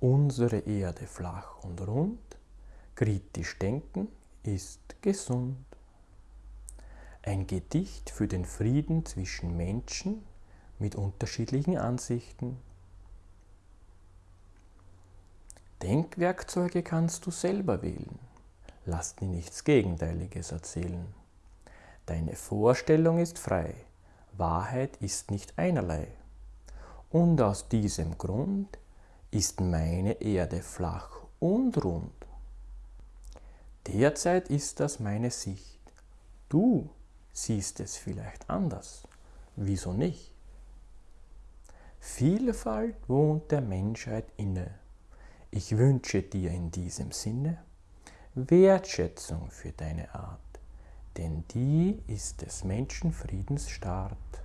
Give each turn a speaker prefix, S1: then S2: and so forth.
S1: Unsere Erde flach und rund, kritisch denken ist gesund. Ein Gedicht für den Frieden zwischen Menschen mit unterschiedlichen Ansichten. Denkwerkzeuge kannst du selber wählen. Lass dir nichts Gegenteiliges erzählen. Deine Vorstellung ist frei, Wahrheit ist nicht einerlei. Und aus diesem Grund ist meine Erde flach und rund. Derzeit ist das meine Sicht. Du siehst es vielleicht anders. Wieso nicht? Vielfalt wohnt der Menschheit inne. Ich wünsche dir in diesem Sinne Wertschätzung für deine Art, denn die ist des Menschen Friedensstart.